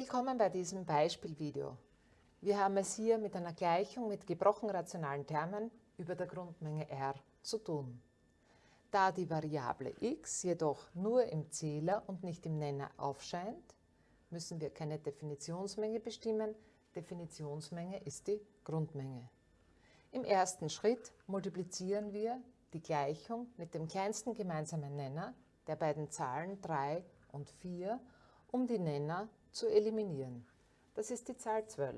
Willkommen bei diesem Beispielvideo. Wir haben es hier mit einer Gleichung mit gebrochen rationalen Termen über der Grundmenge R zu tun. Da die Variable x jedoch nur im Zähler und nicht im Nenner aufscheint, müssen wir keine Definitionsmenge bestimmen. Definitionsmenge ist die Grundmenge. Im ersten Schritt multiplizieren wir die Gleichung mit dem kleinsten gemeinsamen Nenner der beiden Zahlen 3 und 4, um die Nenner zu eliminieren. Das ist die Zahl 12.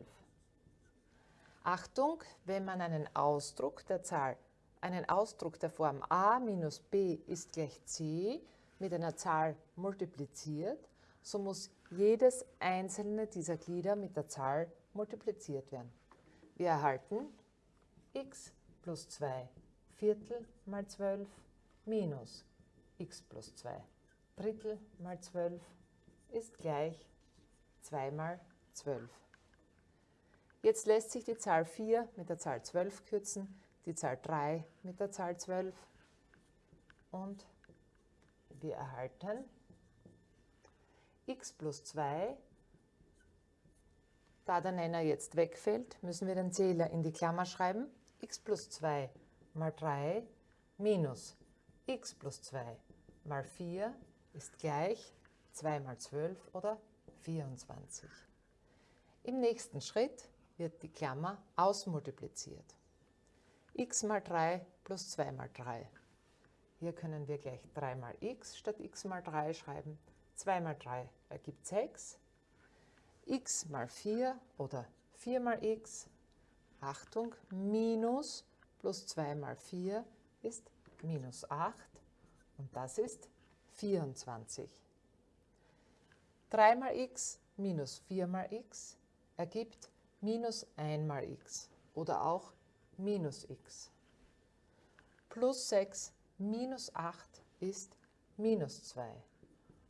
Achtung, wenn man einen Ausdruck der Zahl, einen Ausdruck der Form a minus b ist gleich c mit einer Zahl multipliziert, so muss jedes einzelne dieser Glieder mit der Zahl multipliziert werden. Wir erhalten x plus 2 Viertel mal 12 minus x plus 2 Drittel mal 12 ist gleich 2 mal 12. Jetzt lässt sich die Zahl 4 mit der Zahl 12 kürzen, die Zahl 3 mit der Zahl 12 und wir erhalten x plus 2. Da der Nenner jetzt wegfällt, müssen wir den Zähler in die Klammer schreiben. x plus 2 mal 3 minus x plus 2 mal 4 ist gleich 2 mal 12 oder 24. Im nächsten Schritt wird die Klammer ausmultipliziert. x mal 3 plus 2 mal 3. Hier können wir gleich 3 mal x statt x mal 3 schreiben. 2 mal 3 ergibt 6. x mal 4 oder 4 mal x, Achtung, minus plus 2 mal 4 ist minus 8 und das ist 24. 3 mal x minus 4 mal x ergibt minus 1 mal x oder auch minus x. Plus 6 minus 8 ist minus 2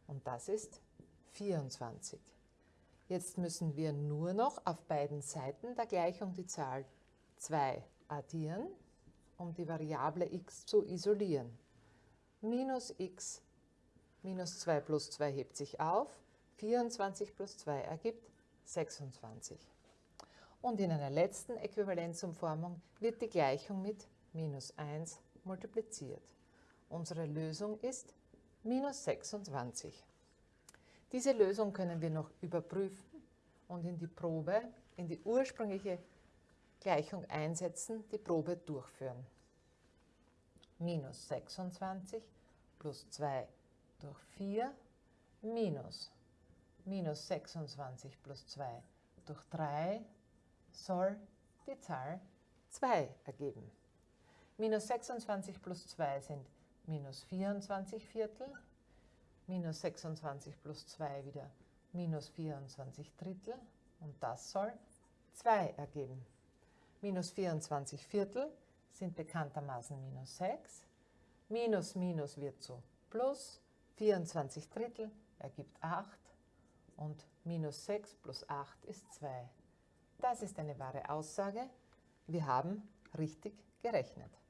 und das ist 24. Jetzt müssen wir nur noch auf beiden Seiten der Gleichung die Zahl 2 addieren, um die Variable x zu isolieren. Minus x minus 2 plus 2 hebt sich auf, 24 plus 2 ergibt 26. Und in einer letzten Äquivalenzumformung wird die Gleichung mit minus 1 multipliziert. Unsere Lösung ist minus 26. Diese Lösung können wir noch überprüfen und in die Probe, in die ursprüngliche Gleichung einsetzen, die Probe durchführen. Minus 26 plus 2 durch 4 minus minus 26 plus 2 durch 3 soll die Zahl 2 ergeben. Minus 26 plus 2 sind minus 24 Viertel, minus 26 plus 2 wieder minus 24 Drittel und das soll 2 ergeben. Minus 24 Viertel sind bekanntermaßen minus 6, minus minus wird zu plus, 24 Drittel ergibt 8 und minus 6 plus 8 ist 2. Das ist eine wahre Aussage. Wir haben richtig gerechnet.